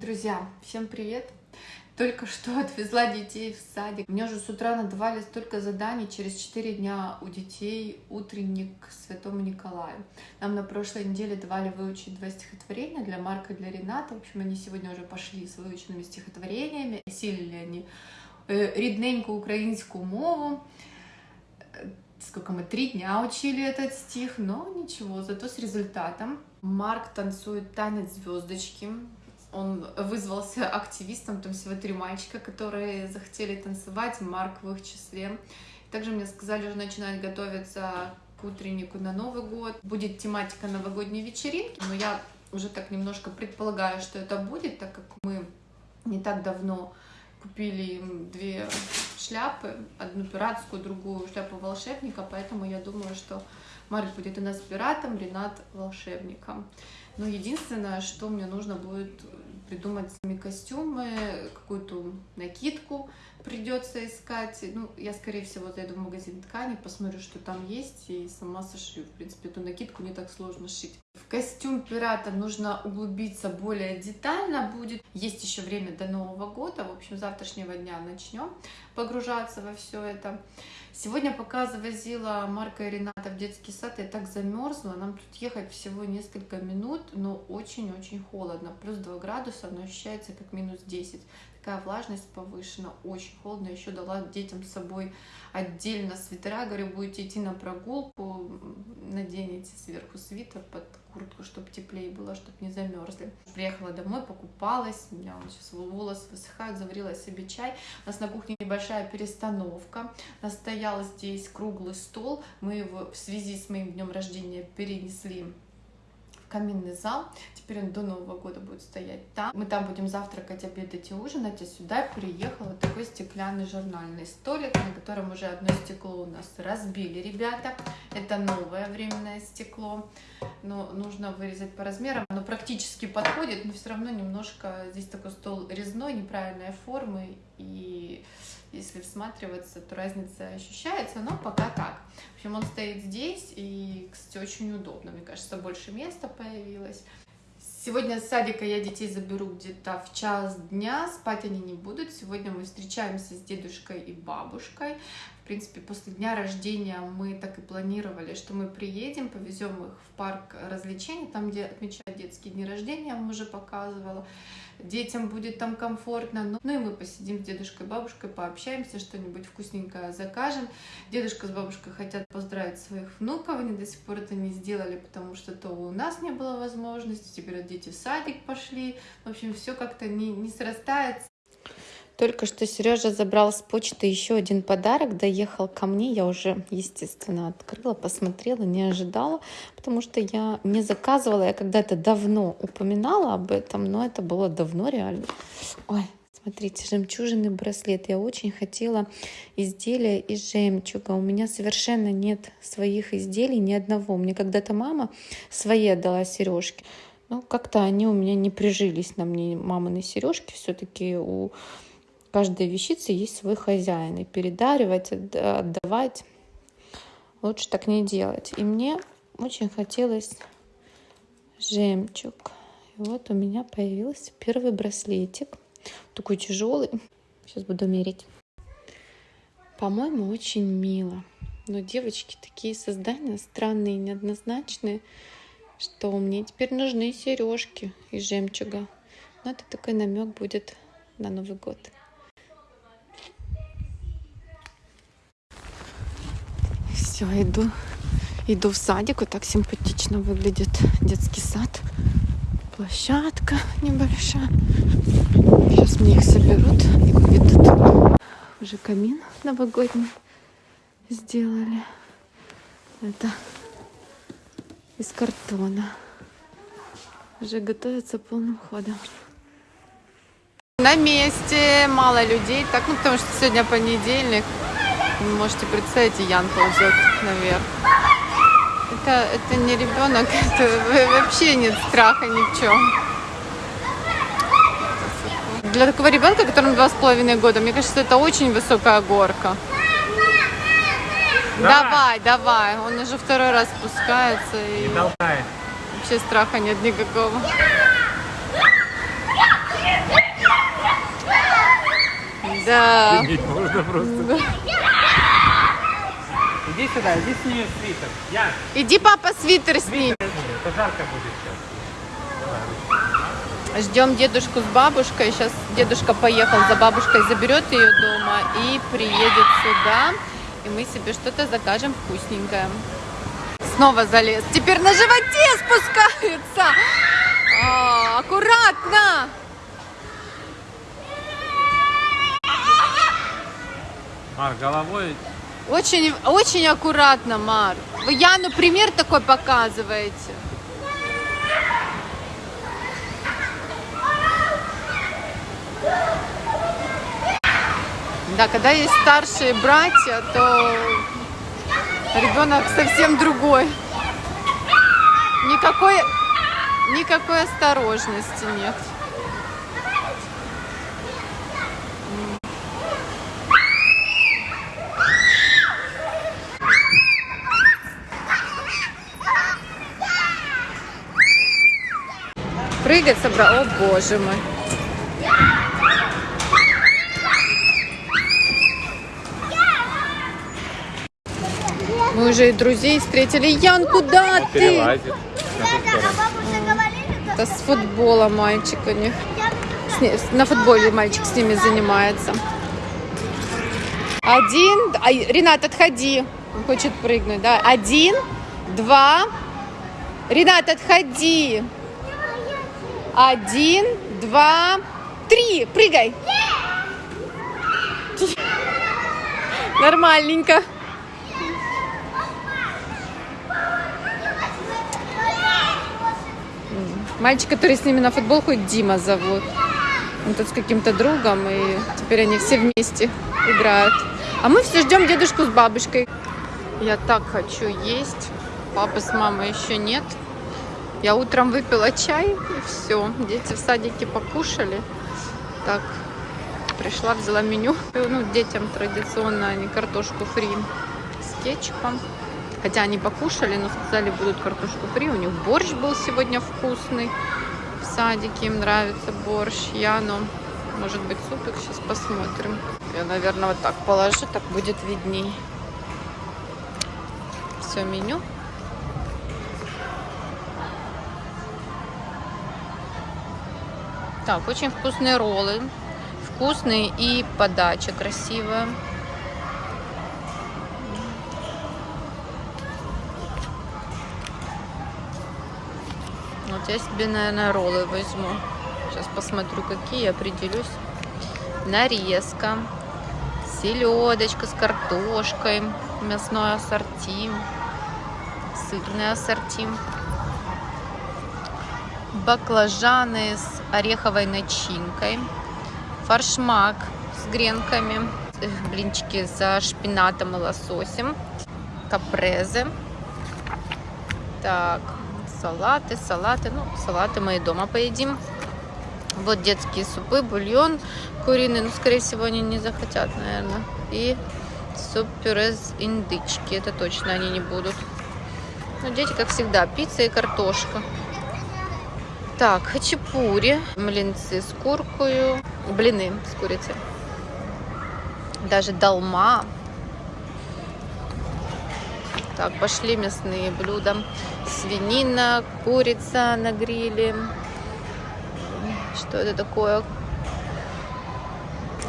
Друзья, всем привет! Только что отвезла детей в садик. Мне уже с утра надавали столько заданий. Через 4 дня у детей утренник к Святому Николаю. Нам на прошлой неделе давали выучить два стихотворения для Марка и для Рената. В общем, они сегодня уже пошли с выученными стихотворениями. Осилили они э, рідненьку українську мову. Сколько мы, три дня учили этот стих, но ничего, зато с результатом. Марк танцует танец звездочки. Он вызвался активистом, там всего три мальчика, которые захотели танцевать, Марк в их числе. Также мне сказали, что начинать готовиться к утреннику на Новый год. Будет тематика новогодней вечеринки, но я уже так немножко предполагаю, что это будет, так как мы не так давно купили им две шляпы, одну пиратскую, другую шляпу волшебника, поэтому я думаю, что Марк будет у нас пиратом, Ренат волшебником. Но единственное, что мне нужно будет придумать сами костюмы, какую-то накидку придется искать. Ну, я, скорее всего, зайду в магазин ткани, посмотрю, что там есть, и сама сошью. В принципе, эту накидку не так сложно шить. В костюм пирата нужно углубиться более детально будет. Есть еще время до Нового года. В общем, завтрашнего дня начнем погружаться во все это. Сегодня, пока завозила Марка и Рената в детский сад, я так замерзла. Нам тут ехать всего несколько минут, но очень-очень холодно. Плюс 2 градуса, но ощущается как минус 10 такая влажность повышена, очень холодно. Еще дала детям с собой отдельно свитера, говорю, будете идти на прогулку, наденете сверху свитер под куртку, чтобы теплее было, чтобы не замерзли. Приехала домой, покупалась, у меня сейчас волосы высыхают, заварила себе чай. У нас на кухне небольшая перестановка. Настоял здесь круглый стол, мы его в связи с моим днем рождения перенесли каминный зал. Теперь он до Нового года будет стоять там. Мы там будем завтракать, обедать и ужинать. А сюда приехал вот такой стеклянный журнальный столик, на котором уже одно стекло у нас разбили ребята. Это новое временное стекло. Но нужно вырезать по размерам. Оно практически подходит, но все равно немножко здесь такой стол резной, неправильной формы. И если всматриваться, то разница ощущается, но пока так. В общем, он стоит здесь, и, кстати, очень удобно. Мне кажется, больше места появилось. Сегодня с садика я детей заберу где-то в час дня, спать они не будут. Сегодня мы встречаемся с дедушкой и бабушкой. Принципе, после дня рождения мы так и планировали, что мы приедем, повезем их в парк развлечений, там, где отмечают детские дни рождения, я вам уже показывала детям будет там комфортно. Ну, ну и мы посидим с дедушкой и бабушкой, пообщаемся, что-нибудь вкусненькое закажем. Дедушка с бабушкой хотят поздравить своих внуков, они до сих пор это не сделали, потому что то у нас не было возможности, теперь дети в садик пошли. В общем, все как-то не, не срастается. Только что Сережа забрал с почты еще один подарок, доехал ко мне. Я уже, естественно, открыла, посмотрела, не ожидала, потому что я не заказывала. Я когда-то давно упоминала об этом, но это было давно реально. Ой, Смотрите, жемчужный браслет. Я очень хотела изделия из жемчуга. У меня совершенно нет своих изделий, ни одного. Мне когда-то мама свои отдала сережки. Но как-то они у меня не прижились на мне, мамины сережки. Все-таки у каждой вещице есть свой хозяин. И передаривать, отдавать лучше так не делать. И мне очень хотелось жемчуг. И вот у меня появился первый браслетик. Такой тяжелый. Сейчас буду мерить. По-моему, очень мило. Но девочки такие создания странные, неоднозначные, что мне теперь нужны сережки из жемчуга. Но это такой намек будет на Новый год. Все, иду, иду в садик. Вот так симпатично выглядит детский сад. Площадка небольшая. Сейчас мне их соберут и выведут. Уже камин новогодний сделали. Это из картона. Уже готовится полным ходом. На месте, мало людей. Так, ну потому что сегодня понедельник. Вы можете представить, и Ян ползет наверх. Это, это не ребенок, это вообще нет страха ни в чем. Для такого ребенка, которому два с половиной года, мне кажется, это очень высокая горка. Давай, давай, давай. Он уже второй раз спускается. И... Не толкай. Вообще страха нет никакого. Да. Можно просто. Иди сюда, иди сними свитер. Я. Иди, папа, свитер сними. Это жарко будет сейчас. Ждем дедушку с бабушкой. Сейчас дедушка поехал за бабушкой, заберет ее дома и приедет сюда. И мы себе что-то закажем вкусненькое. Снова залез. Теперь на животе спускается. А, аккуратно. Мар, головой Очень, очень аккуратно, Мар. Вы Яну пример такой показываете. Да, когда есть старшие братья, то ребенок совсем другой. Никакой, никакой осторожности нет. Прыгать собрал. О, боже мой. Мы уже и друзей встретили. Ян, куда он ты? перелазит. Это с футбола мальчик у них. На футболе мальчик с ними занимается. Один. Ай, Ренат, отходи. Он хочет прыгнуть, да? Один, два. Ренат, отходи. Один, два, три. Прыгай. Нормальненько. Мальчик, который с ними на футбол ходит, Дима зовут. Он тут с каким-то другом, и теперь они все вместе играют. А мы все ждем дедушку с бабушкой. Я так хочу есть. Папы с мамой еще нет. Я утром выпила чай, и все. Дети в садике покушали. Так, пришла, взяла меню. Ну, детям традиционно они картошку фри с кетчупом. Хотя они покушали, но сказали, будут картошку фри. У них борщ был сегодня вкусный. В садике им нравится борщ. Яну, может быть, супик. Сейчас посмотрим. Я, наверное, вот так положу, так будет видней. Все меню. Так, очень вкусные роллы. Вкусные и подача красивая. Вот я себе, наверное, роллы возьму. Сейчас посмотрю, какие, определюсь. Нарезка. Селедочка с картошкой. Мясной ассорти. Сырный ассорти. Баклажаны с ореховой начинкой. Фаршмак с гренками. Блинчики за шпинатом и лососем. Капрезы. Так, салаты, салаты. Ну, салаты мы и дома поедим. Вот детские супы, бульон куриный. Ну, скорее всего, они не захотят, наверное. И суп-пюре из индычки. Это точно они не будут. Ну, дети, как всегда, пицца и картошка. Так, хачапури, млинцы с куркою, блины с курицей. Даже долма. Так, пошли мясные блюда. Свинина, курица на гриле. Что это такое?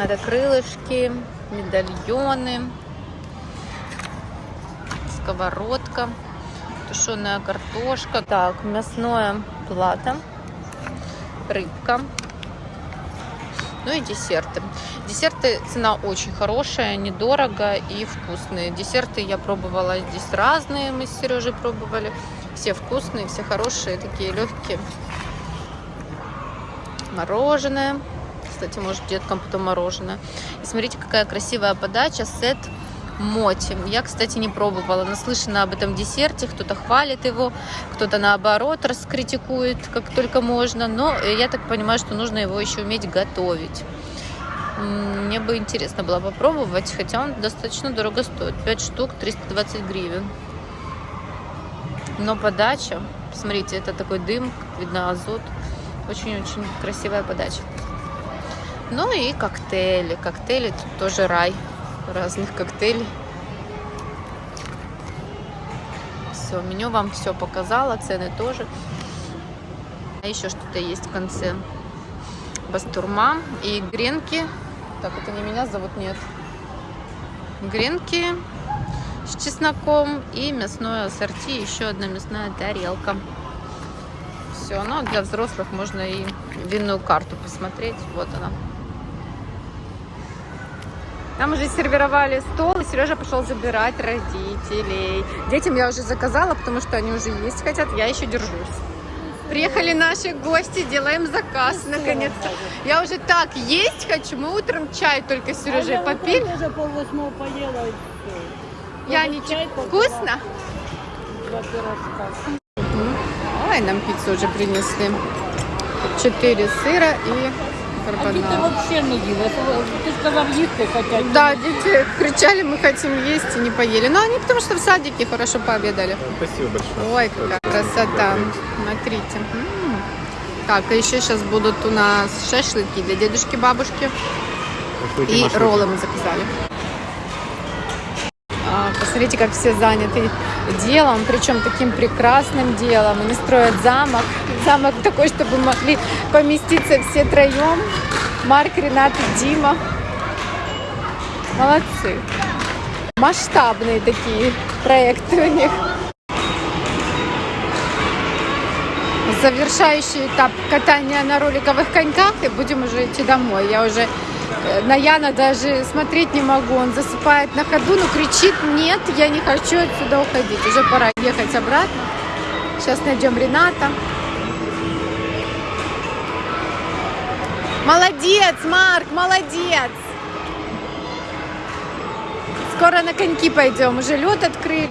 Это крылышки, медальоны, сковородка, тушеная картошка. Так, мясное плато, рыбка. Ну и десерты. Десерты цена очень хорошая, недорого и вкусные. Десерты я пробовала здесь разные, мы с Сережей пробовали. Все вкусные, все хорошие, такие легкие. Мороженое. Кстати, может деткам потом мороженое. И смотрите, какая красивая подача. Сет моти. Я, кстати, не пробовала. Наслышана об этом десерте. Кто-то хвалит его, кто-то наоборот раскритикует, как только можно. Но я так понимаю, что нужно его еще уметь готовить. Мне бы интересно было попробовать, хотя он достаточно дорого стоит. 5 штук, 320 гривен. Но подача, смотрите, это такой дым, как видно азот. Очень-очень красивая подача. Ну и коктейли. Коктейли тут тоже рай. Разных коктейлей. Все, меню вам все показала, цены тоже. А еще что-то есть в конце. Бастурма и гренки. Так, это не меня зовут, нет. Гренки с чесноком и мясное ассорти. Еще одна мясная тарелка. Все, ну для взрослых можно и винную карту посмотреть. Вот она. Нам уже сервировали стол, и Сережа пошел забирать родителей. Детям я уже заказала, потому что они уже есть хотят, я еще держусь. Приехали наши гости, делаем заказ наконец-то. Я уже так есть хочу. Мы утром чай только с Сережей А я попили. вот уже полвосьмого поела и все. Я ничего. Вкусно? Два пирожка. Ой, нам пиццу уже принесли. Четыре сыра и А дети карбонара. вообще не їли. Ти сказав їсти хотять. Да, дети кричали, мы хотим есть и не поели. Но они потому что в садике хорошо пообедали. Спасибо большое. Ой, какая красота. Смотрите. М. Так, а еще сейчас будут у нас шашлыки для дедушки, бабушки. И роллы мы заказали. Посмотрите, как все заняты делом, причем таким прекрасным делом. Они строят замок. Замок такой, чтобы могли поместиться все троем. Марк, Ренат и Дима. Молодцы. Масштабные такие проекты у них. Завершающий этап катания на роликовых коньках, и будем уже идти домой. Я уже э, на Яна даже смотреть не могу. Он засыпает на ходу, но кричит, нет, я не хочу отсюда уходить. Уже пора ехать обратно. Сейчас найдем Рената. Молодец, Марк, молодец. Скоро на коньки пойдем. Уже лед открыли.